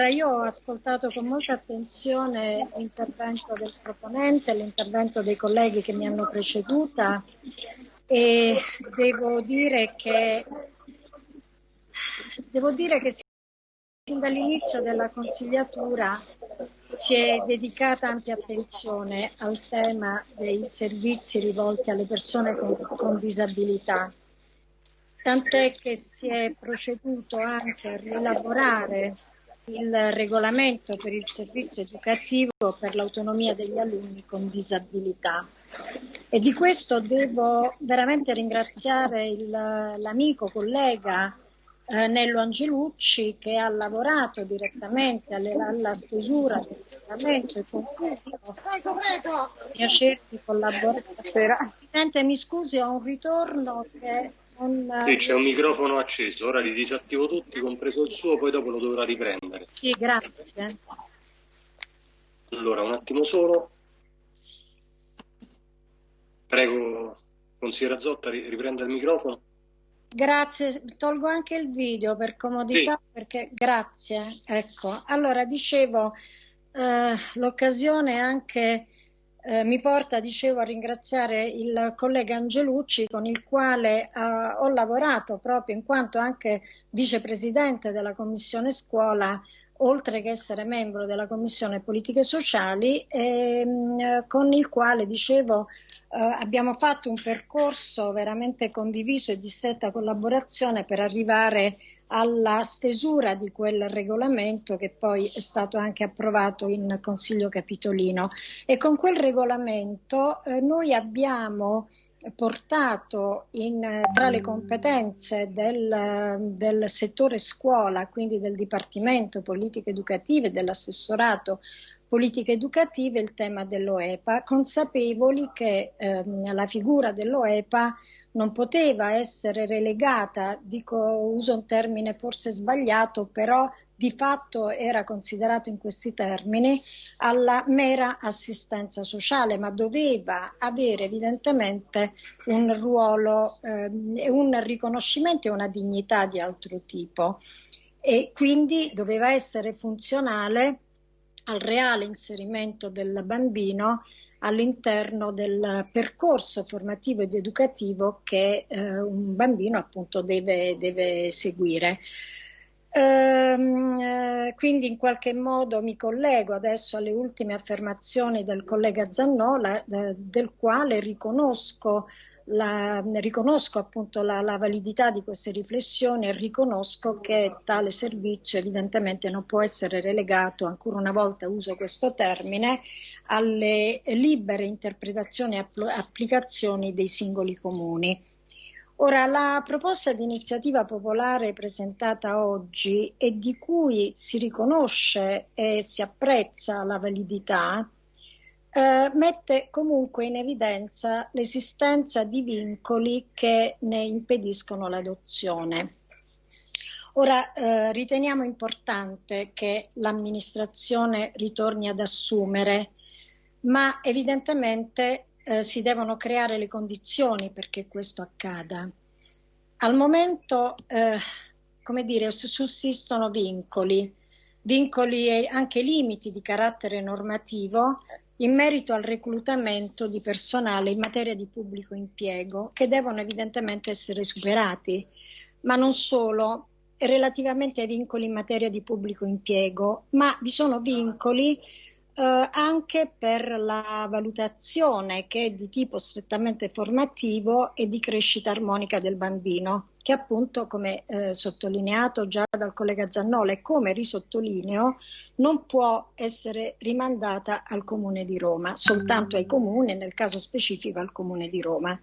Allora, io ho ascoltato con molta attenzione l'intervento del proponente, l'intervento dei colleghi che mi hanno preceduta e devo dire che, devo dire che sin dall'inizio della consigliatura si è dedicata ampia attenzione al tema dei servizi rivolti alle persone con, con disabilità, tant'è che si è proceduto anche a rielaborare il regolamento per il servizio educativo per l'autonomia degli alunni con disabilità. E di questo devo veramente ringraziare l'amico, collega eh, Nello Angelucci che ha lavorato direttamente alle, alla stesura del regolamento e con cui prego. piacere di collaborare. Presidente, mi scusi, ho un ritorno che. Sì, c'è un microfono acceso, ora li disattivo tutti, compreso il suo, poi dopo lo dovrà riprendere. Sì, grazie. Allora, un attimo solo. Prego, consigliera Zotta, riprenda il microfono. Grazie, tolgo anche il video per comodità sì. perché grazie. Ecco, allora dicevo eh, l'occasione anche eh, mi porta, dicevo, a ringraziare il collega Angelucci con il quale eh, ho lavorato proprio in quanto anche vicepresidente della Commissione Scuola oltre che essere membro della Commissione Politiche Sociali, ehm, con il quale, dicevo, eh, abbiamo fatto un percorso veramente condiviso e di stretta collaborazione per arrivare alla stesura di quel regolamento che poi è stato anche approvato in Consiglio Capitolino. E con quel regolamento eh, noi abbiamo portato in, tra le competenze del, del, settore scuola, quindi del Dipartimento Politiche Educative e dell'assessorato Politiche Educative, il tema dell'OEPA, consapevoli che ehm, la figura dell'OEPA non poteva essere relegata, dico, uso un termine forse sbagliato, però di fatto era considerato in questi termini alla mera assistenza sociale, ma doveva avere evidentemente un ruolo, eh, un riconoscimento e una dignità di altro tipo e quindi doveva essere funzionale al reale inserimento del bambino all'interno del percorso formativo ed educativo che eh, un bambino appunto deve, deve seguire. Ehm, eh, quindi in qualche modo mi collego adesso alle ultime affermazioni del collega Zannola, eh, del quale riconosco, la, riconosco appunto la, la, validità di queste riflessioni e riconosco che tale servizio evidentemente non può essere relegato, ancora una volta uso questo termine, alle libere interpretazioni e applicazioni dei singoli comuni. Ora, la proposta di iniziativa popolare presentata oggi e di cui si riconosce e si apprezza la validità, eh, mette comunque in evidenza l'esistenza di vincoli che ne impediscono l'adozione. Ora eh, riteniamo importante che l'amministrazione ritorni ad assumere, ma evidentemente eh, si devono creare le condizioni perché questo accada. Al momento, eh, come dire, sussistono vincoli, vincoli e anche limiti di carattere normativo in merito al reclutamento di personale in materia di pubblico impiego che devono evidentemente essere superati, ma non solo relativamente ai vincoli in materia di pubblico impiego, ma vi sono vincoli eh, anche per la valutazione che è di tipo strettamente formativo e di crescita armonica del bambino, che appunto, come eh, sottolineato già dal collega Zannola e come risottolineo, non può essere rimandata al Comune di Roma, soltanto ai comuni, nel caso specifico al Comune di Roma.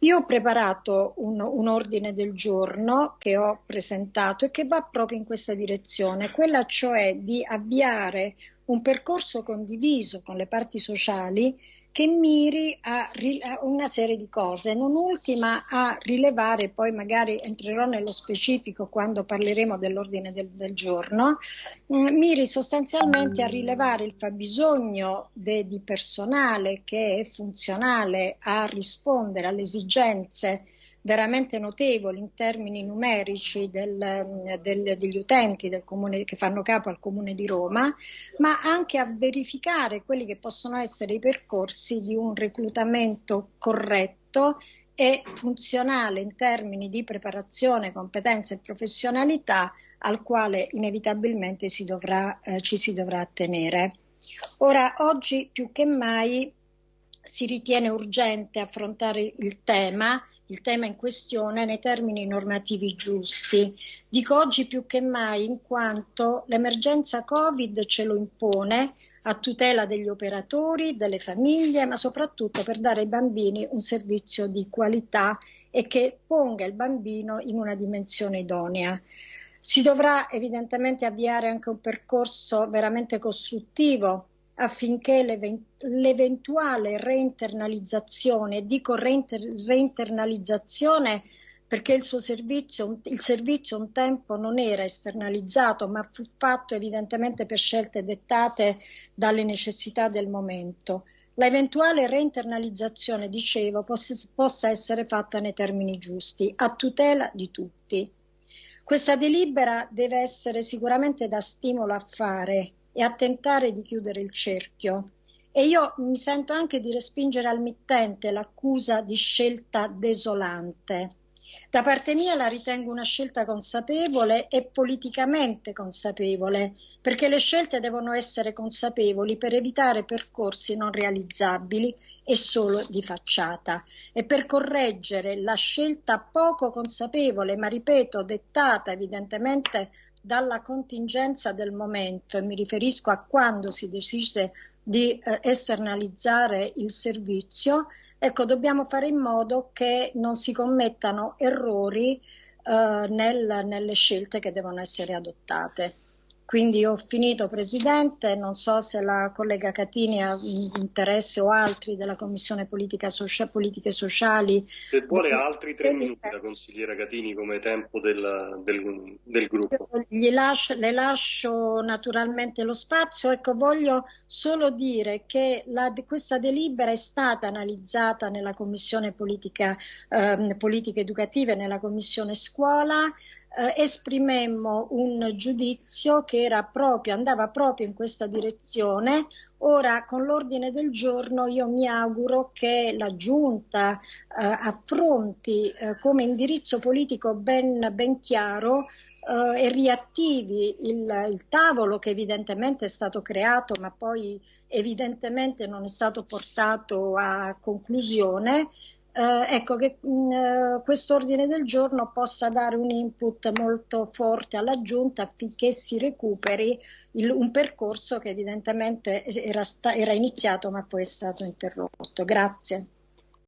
Io ho preparato un, un, ordine del giorno che ho presentato e che va proprio in questa direzione, quella cioè di avviare un percorso condiviso con le parti sociali che miri a, a, una serie di cose, non ultima a rilevare, poi magari entrerò nello specifico quando parleremo dell'ordine del, del giorno, mh, mm, miri sostanzialmente a rilevare il fabbisogno de, di personale che è funzionale a rispondere alle esigenze veramente notevoli in termini numerici del, del, degli utenti del comune, che fanno capo al Comune di Roma, ma anche a verificare quelli che possono essere i percorsi di un reclutamento corretto e funzionale in termini di preparazione, competenza e professionalità al quale inevitabilmente si dovrà, eh, ci si dovrà attenere. Ora, oggi più che mai si ritiene urgente affrontare il tema, il tema in questione, nei termini normativi giusti. Dico oggi più che mai in quanto l'emergenza Covid ce lo impone a tutela degli operatori, delle famiglie, ma soprattutto per dare ai bambini un servizio di qualità e che ponga il bambino in una dimensione idonea. Si dovrà evidentemente avviare anche un percorso veramente costruttivo affinché l'eventuale reinternalizzazione, dico reinternalizzazione perché il suo servizio, il servizio un tempo non era esternalizzato, ma fu fatto evidentemente per scelte dettate dalle necessità del momento. La eventuale reinternalizzazione, dicevo, possa essere fatta nei termini giusti, a tutela di tutti. Questa delibera deve essere sicuramente da stimolo a fare e a tentare di chiudere il cerchio. E io mi sento anche di respingere al mittente l'accusa di scelta desolante. Da parte mia la ritengo una scelta consapevole e politicamente consapevole, perché le scelte devono essere consapevoli per evitare percorsi non realizzabili e solo di facciata. E per correggere la scelta poco consapevole, ma ripeto, dettata evidentemente dalla contingenza del momento e mi riferisco a quando si decise di eh, esternalizzare il servizio, ecco, dobbiamo fare in modo che non si commettano errori eh, nel, nelle scelte che devono essere adottate. Quindi ho finito Presidente, non so se la collega Catini ha interesse o altri della Commissione Politica Socia- Politiche Sociali. Se vuole altri tre minuti la consigliera Catini come tempo del, del, del gruppo. Lascio, le lascio naturalmente lo spazio, ecco voglio solo dire che la, questa delibera è stata analizzata nella Commissione Politica, eh, Politiche Educative, nella Commissione Scuola, eh, esprimemmo un giudizio che proprio, andava proprio in questa direzione. Ora, con l'ordine del giorno, io mi auguro che la Giunta eh, affronti eh, come indirizzo politico ben, ben chiaro eh, e riattivi il, il, tavolo che evidentemente è stato creato ma poi evidentemente non è stato portato a conclusione eh, ecco che mm, eh, questo ordine del giorno possa dare un input molto forte alla Giunta affinché si recuperi il, un percorso che evidentemente era, sta, era iniziato ma poi è stato interrotto. Grazie.